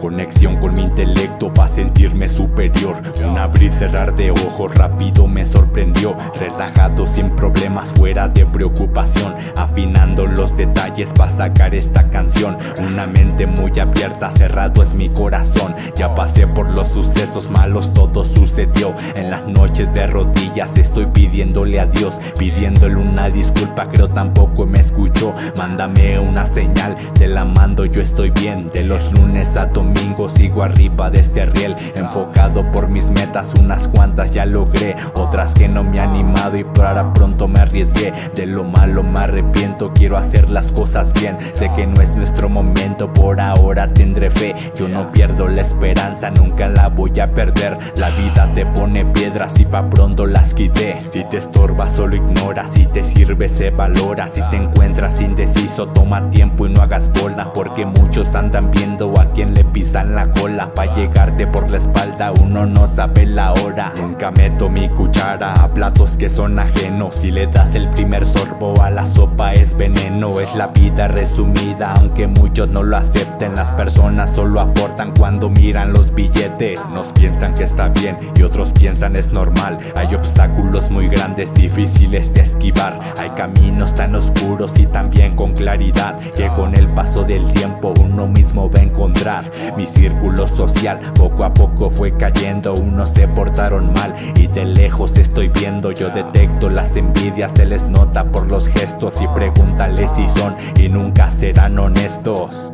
Conexión con mi intelecto para sentirme superior. Un abrir cerrar de ojos rápido me sorprendió. Relajado sin problemas fuera de preocupación. Afinando los detalles para sacar esta canción. Una mente muy abierta, cerrado es mi corazón. Ya pasé por los sucesos malos, todo sucedió. En las noches de rodillas estoy pidiéndole a Dios. Pidiéndole una disculpa, creo tampoco me escuchó. Mándame una señal, te la mando, yo estoy bien. De los lunes a domingo sigo arriba de este riel Enfocado por mis metas, unas cuantas ya logré Otras que no me he animado y para pronto me arriesgué. De lo malo me arrepiento, quiero hacer las cosas bien. Sé que no es nuestro momento, por ahora tendré fe. Yo no pierdo la esperanza, nunca la voy a perder. La vida te pone piedras y pa' pronto las quité. Si te estorba solo ignora, si te sirve se valora. Si te encuentras indeciso toma tiempo y no hagas bola Porque muchos andan viendo a quien le pisan la cola Pa' llegarte por la espalda. Uno no sabe la hora. Nunca meto mi cuchara a platos que son ajenos. Si le das el primer sorbo a la sopa es veneno. Es la vida resumida aunque muchos no lo acepten. Las personas solo aportan cuando miran los billetes. Nos piensan que está bien y otros piensan es normal. Hay obstáculos muy grandes difíciles de esquivar. Hay caminos tan oscuros y también con claridad Que con el paso del tiempo uno mismo va a encontrar Mi círculo social. Poco a poco fue cayendo Unos se portaron mal. Y de lejos estoy viendo Yo detecto las envidias, se les nota por los gestos. Y pregúntale si son y nunca serán honestos